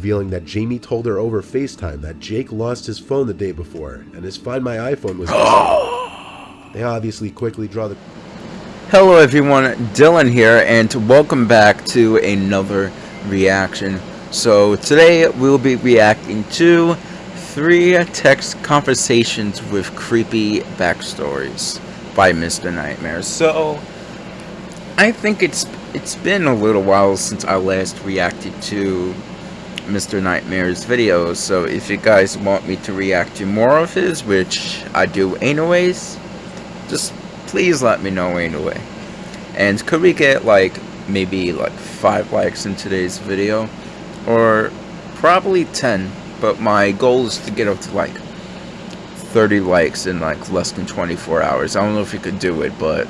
revealing that Jamie told her over FaceTime that Jake lost his phone the day before and his Find My iPhone was missing. they obviously quickly draw the Hello everyone, Dylan here, and welcome back to another reaction. So today we'll be reacting to three text conversations with creepy backstories by Mr. Nightmare. So I think it's it's been a little while since I last reacted to Mr. Nightmare's videos, so if you guys want me to react to more of his, which I do anyways, just please let me know anyway. And could we get like maybe like 5 likes in today's video? Or probably 10, but my goal is to get up to like 30 likes in like less than 24 hours. I don't know if you could do it, but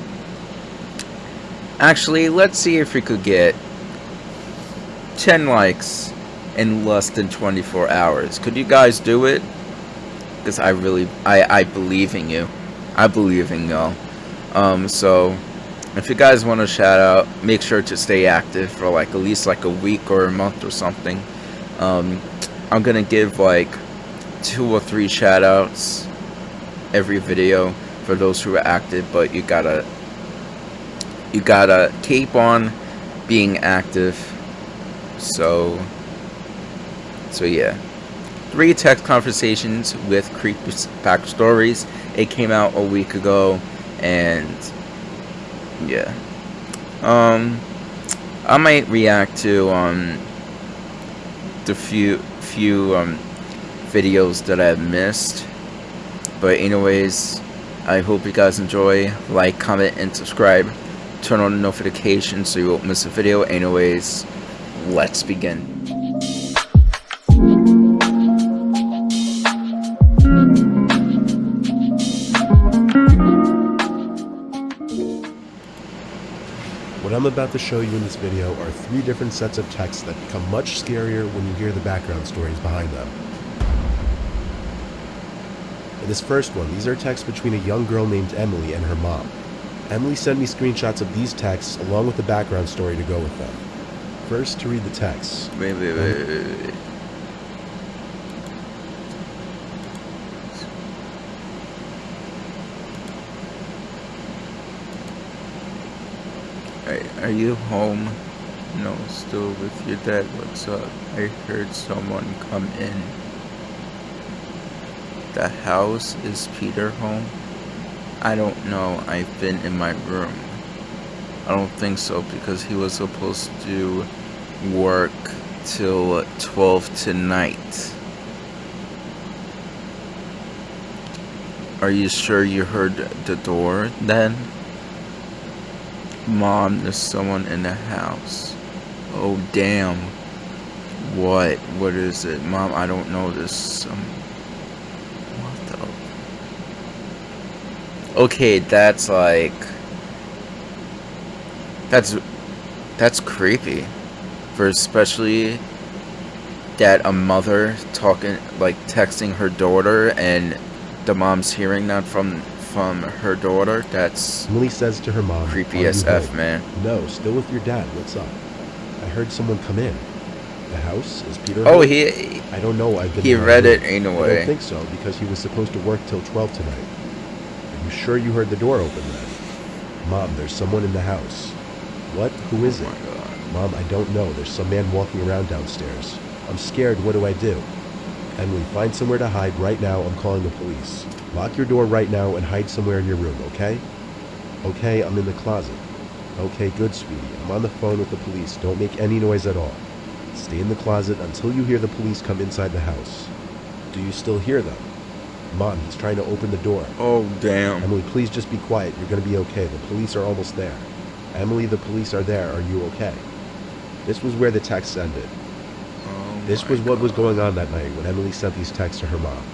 Actually, let's see if we could get 10 likes in less than 24 hours. Could you guys do it? Because I really, I, I believe in you. I believe in y'all. Um, so, if you guys want to shout out, make sure to stay active for like at least like a week or a month or something. Um, I'm to give like two or three shout outs every video for those who are active, but you gotta you gotta keep on being active. So, so yeah. Three text conversations with creepy backstories. It came out a week ago, and yeah. Um, I might react to um the few few um videos that I've missed. But anyways, I hope you guys enjoy. Like, comment, and subscribe turn on notifications so you won't miss a video. Anyways, let's begin. I'm about to show you in this video are three different sets of texts that become much scarier when you hear the background stories behind them. In this first one, these are texts between a young girl named Emily and her mom. Emily sent me screenshots of these texts along with the background story to go with them. First, to read the texts. Wait, wait, wait, wait, wait. Hey, are you home? No, still with your dad. What's up? I heard someone come in. The house is Peter home? I don't know. I've been in my room. I don't think so because he was supposed to work till 12 tonight. Are you sure you heard the door then? Mom, there's someone in the house. Oh, damn. What? What is it? Mom, I don't know. There's some um, What the... okay, that's like that's that's creepy for especially that a mother talking like texting her daughter and the mom's hearing that from from her daughter that's Emily says to her mom creepy as f man no still with your dad what's up i heard someone come in the house is peter oh home? he i don't know i've been he read it anyway i don't think so because he was supposed to work till 12 tonight Are you sure you heard the door open then? Mom, there's someone in the house. What? Who is oh it? Mom, I don't know. There's some man walking around downstairs. I'm scared. What do I do? Emily, find somewhere to hide right now. I'm calling the police. Lock your door right now and hide somewhere in your room, okay? Okay, I'm in the closet. Okay, good, sweetie. I'm on the phone with the police. Don't make any noise at all. Stay in the closet until you hear the police come inside the house. Do you still hear them? Mom, he's trying to open the door. Oh, damn. Emily, please just be quiet. You're going to be okay. The police are almost there. Emily, the police are there. Are you okay? This was where the text ended. This was what was going on that night when Emily sent these texts to her mom.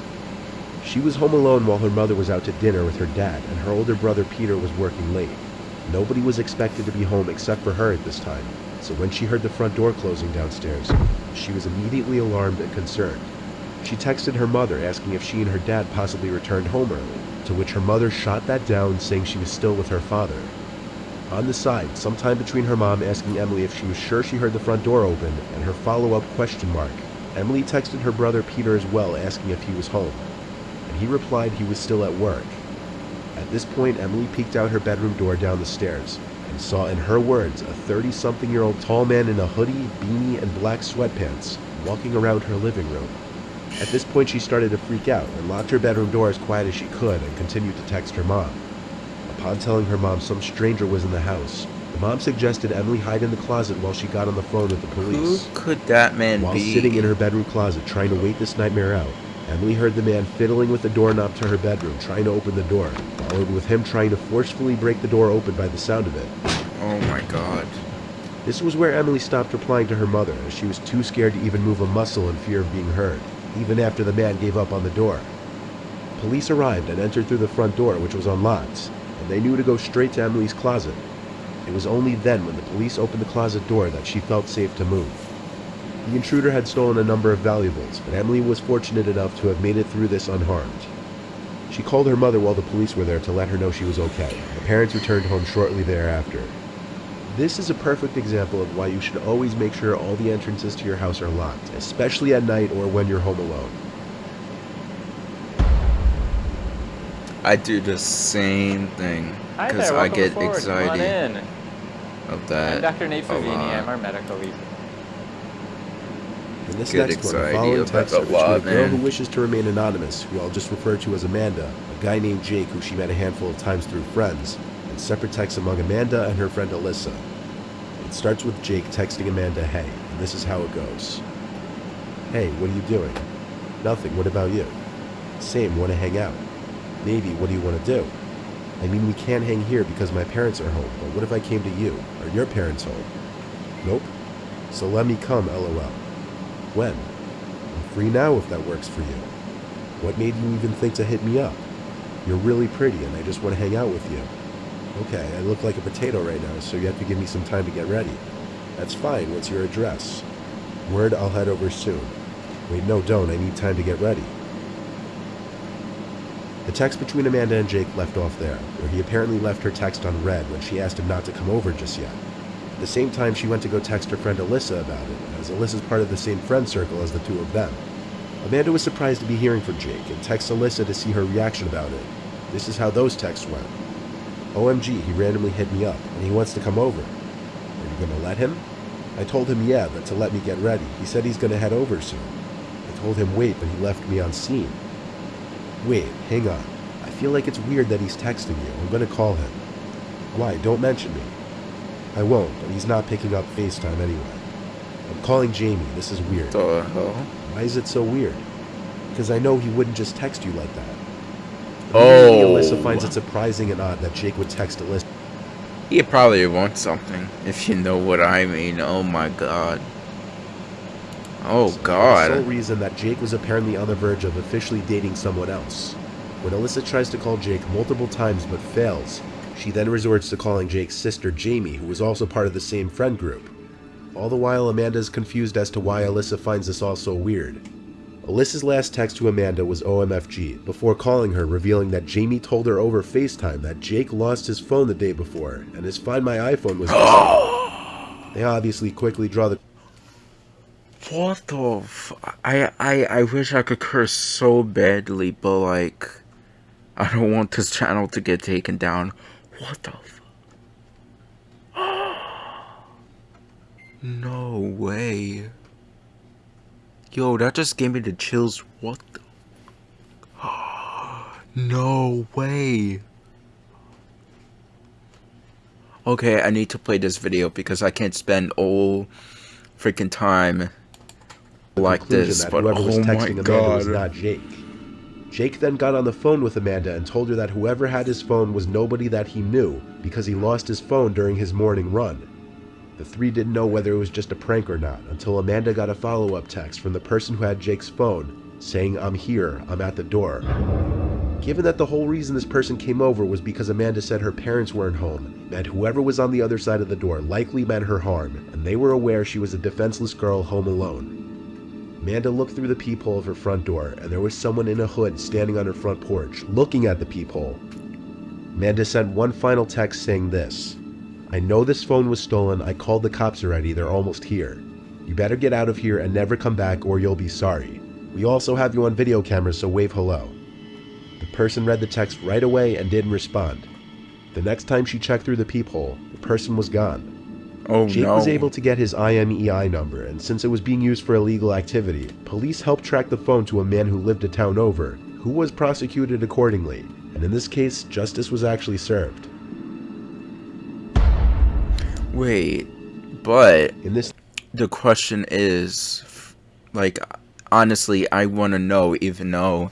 She was home alone while her mother was out to dinner with her dad, and her older brother Peter was working late. Nobody was expected to be home except for her at this time, so when she heard the front door closing downstairs, she was immediately alarmed and concerned. She texted her mother asking if she and her dad possibly returned home early, to which her mother shot that down saying she was still with her father. On the side, sometime between her mom asking Emily if she was sure she heard the front door open and her follow-up question mark, Emily texted her brother Peter as well, asking if he was home, and he replied he was still at work. At this point, Emily peeked out her bedroom door down the stairs and saw, in her words, a 30 something year old tall man in a hoodie, beanie, and black sweatpants walking around her living room. At this point, she started to freak out and locked her bedroom door as quiet as she could and continued to text her mom. Upon telling her mom some stranger was in the house, the mom suggested Emily hide in the closet while she got on the phone with the police. Who could that man While be? sitting in her bedroom closet trying to wait this nightmare out, Emily heard the man fiddling with the doorknob to her bedroom, trying to open the door, followed with him trying to forcefully break the door open by the sound of it. oh my god. This was where Emily stopped replying to her mother, as she was too scared to even move a muscle in fear of being heard, even after the man gave up on the door. Police arrived and entered through the front door, which was unlocked, and they knew to go straight to Emily's closet. It was only then, when the police opened the closet door, that she felt safe to move. The intruder had stolen a number of valuables, but Emily was fortunate enough to have made it through this unharmed. She called her mother while the police were there to let her know she was okay. Her parents returned home shortly thereafter. This is a perfect example of why you should always make sure all the entrances to your house are locked, especially at night or when you're home alone. I do the same thing because I get forward. Come on anxiety in. of I'm. Dr. Nate a Favini. I'm our medical lead. In this Get next one, the anxiety following about texts a are between a girl man. who wishes to remain anonymous, who I'll just refer to as Amanda, a guy named Jake who she met a handful of times through friends, and separate texts among Amanda and her friend Alyssa. It starts with Jake texting Amanda, hey, and this is how it goes. Hey, what are you doing? Nothing, what about you? Same, want to hang out. Maybe, what do you want to do? I mean, we can't hang here because my parents are home, but what if I came to you? Are your parents home? Nope. So let me come, lol. When? I'm free now if that works for you. What made you even think to hit me up? You're really pretty and I just want to hang out with you. Okay, I look like a potato right now, so you have to give me some time to get ready. That's fine, what's your address? Word, I'll head over soon. Wait, no, don't, I need time to get ready. The text between Amanda and Jake left off there, where he apparently left her text on read when she asked him not to come over just yet. At the same time, she went to go text her friend Alyssa about it, as Alyssa's part of the same friend circle as the two of them. Amanda was surprised to be hearing from Jake and texts Alyssa to see her reaction about it. This is how those texts went. OMG, he randomly hit me up, and he wants to come over. Are you gonna let him? I told him yeah, but to let me get ready. He said he's gonna head over soon. I told him wait, but he left me on seen. Wait, hang on. I feel like it's weird that he's texting you. I'm gonna call him. Why? Don't mention me. I won't, but he's not picking up FaceTime anyway. I'm calling Jamie. This is weird. The hell? Why is it so weird? Because I know he wouldn't just text you like that. Oh. Alyssa finds it surprising and odd that Jake would text Alyssa. He probably wants something, if you know what I mean. Oh my god. Oh for The sole reason that Jake was apparently on the verge of officially dating someone else. When Alyssa tries to call Jake multiple times but fails, she then resorts to calling Jake's sister Jamie, who was also part of the same friend group. All the while, Amanda is confused as to why Alyssa finds this all so weird. Alyssa's last text to Amanda was OMFG, before calling her, revealing that Jamie told her over FaceTime that Jake lost his phone the day before, and his Find My iPhone was missing. they obviously quickly draw the What the f- I, I, I wish I could curse so badly, but like, I don't want this channel to get taken down. What the f- No way. Yo, that just gave me the chills. What the? No way. Okay, I need to play this video because I can't spend all freaking time like this. that But whoever was oh my texting Amanda was not Jake. Jake then got on the phone with Amanda and told her that whoever had his phone was nobody that he knew because he lost his phone during his morning run. The three didn't know whether it was just a prank or not until Amanda got a follow up text from the person who had Jake's phone saying, I'm here, I'm at the door. Given that the whole reason this person came over was because Amanda said her parents weren't home, meant whoever was on the other side of the door likely meant her harm, and they were aware she was a defenseless girl home alone. Amanda looked through the peephole of her front door, and there was someone in a hood standing on her front porch, looking at the peephole. Amanda sent one final text saying this I know this phone was stolen. I called the cops already. They're almost here. You better get out of here and never come back or you'll be sorry. We also have you on video camera, so wave hello. The person read the text right away and didn't respond. The next time she checked through the peephole, the person was gone. Oh Jake no. was able to get his IMEI number, and since it was being used for illegal activity, police helped track the phone to a man who lived a town over, who was prosecuted accordingly, and in this case, justice was actually served. Wait, but In this the question is, like, honestly, I want to know, even though.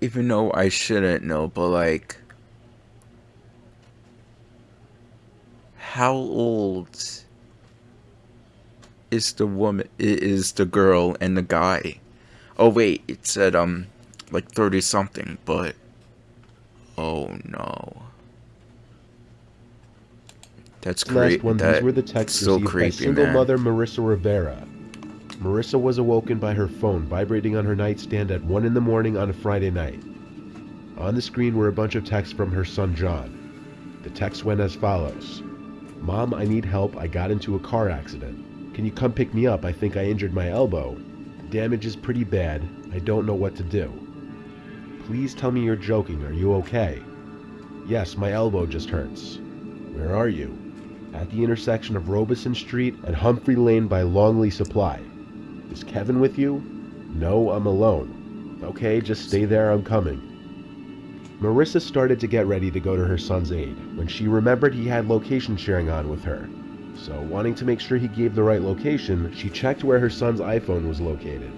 Even though I shouldn't know, but like. How old is the woman, is the girl and the guy? Oh, wait, it said, um, like 30 something, but. Oh no. That's last one, That, these were the texts so received by single man. mother Marissa Rivera. Marissa was awoken by her phone vibrating on her nightstand at 1 in the morning on a Friday night. On the screen were a bunch of texts from her son John. The text went as follows Mom, I need help. I got into a car accident. Can you come pick me up? I think I injured my elbow. The damage is pretty bad. I don't know what to do. Please tell me you're joking. Are you okay? Yes, my elbow just hurts. Where are you? At the intersection of Robeson Street and Humphrey Lane by Longley Supply. Is Kevin with you? No, I'm alone. Okay, just stay there, I'm coming. Marissa started to get ready to go to her son's aid when she remembered he had location sharing on with her. So, wanting to make sure he gave the right location, she checked where her son's iPhone was located.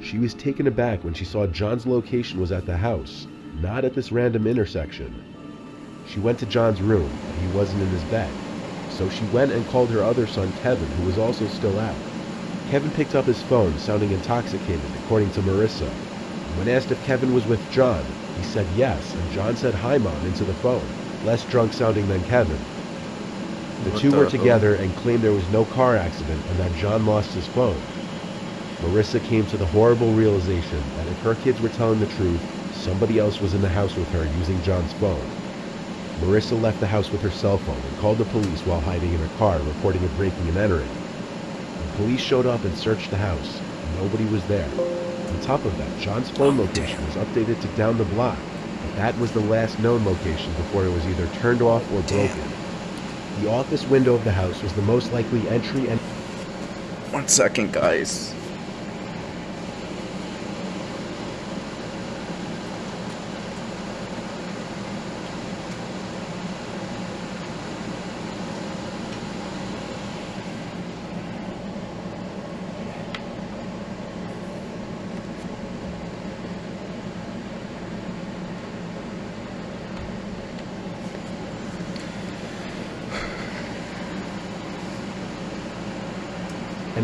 She was taken aback when she saw John's location was at the house, not at this random intersection. She went to John's room, but he wasn't in his bed. So she went and called her other son, Kevin, who was also still out. Kevin picked up his phone, sounding intoxicated, according to Marissa. When asked if Kevin was with John, he said yes, and John said hi, Mom, into the phone, less drunk sounding than Kevin. The What two the were hell? together and claimed there was no car accident and that John lost his phone. Marissa came to the horrible realization that if her kids were telling the truth, somebody else was in the house with her using John's phone. Marissa left the house with her cell phone and called the police while hiding in her car, reporting a breaking and entering. Police showed up and searched the house. Nobody was there. On top of that, John's phone Oh, location was updated to down the block, but that was the last known location before it was either turned off or Damn. broken. The office window of the house was the most likely entry and One second, guys.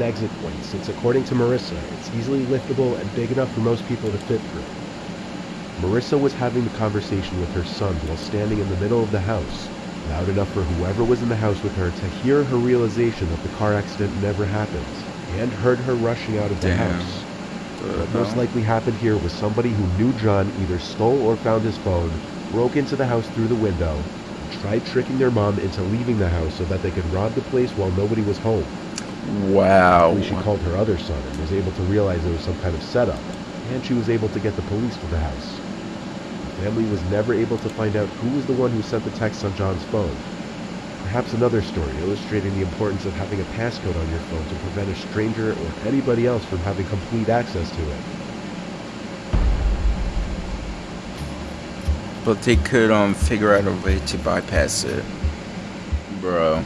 Exit point since according to Marissa, it's easily liftable and big enough for most people to fit through. Marissa was having the conversation with her sons while standing in the middle of the house, loud enough for whoever was in the house with her to hear her realization that the car accident never happened, and heard her rushing out of the Damn. house. The What most likely happened here was somebody who knew John either stole or found his phone, broke into the house through the window, and tried tricking their mom into leaving the house so that they could rob the place while nobody was home. Wow. Luckily, she called her other son and was able to realize it was some kind of setup, and she was able to get the police to the house. The family was never able to find out who was the one who sent the text on John's phone. Perhaps another story illustrating the importance of having a passcode on your phone to prevent a stranger or anybody else from having complete access to it. But they could um figure out a way to bypass it. Bro.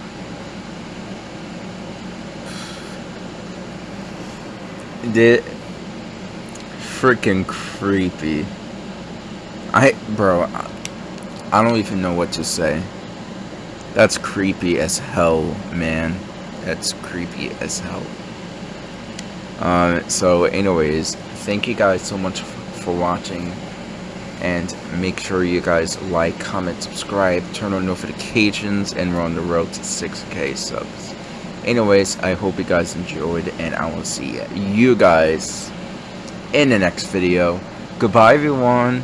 Did freaking creepy. I bro, I, don't even know what to say. That's creepy as hell, man. That's creepy as hell. Um, so anyways, thank you guys so much for watching and make sure you guys like, comment, subscribe, turn on notifications, and we're on the road to 6k subs. Anyways, I hope you guys enjoyed, and I will see you guys in the next video. Goodbye, everyone.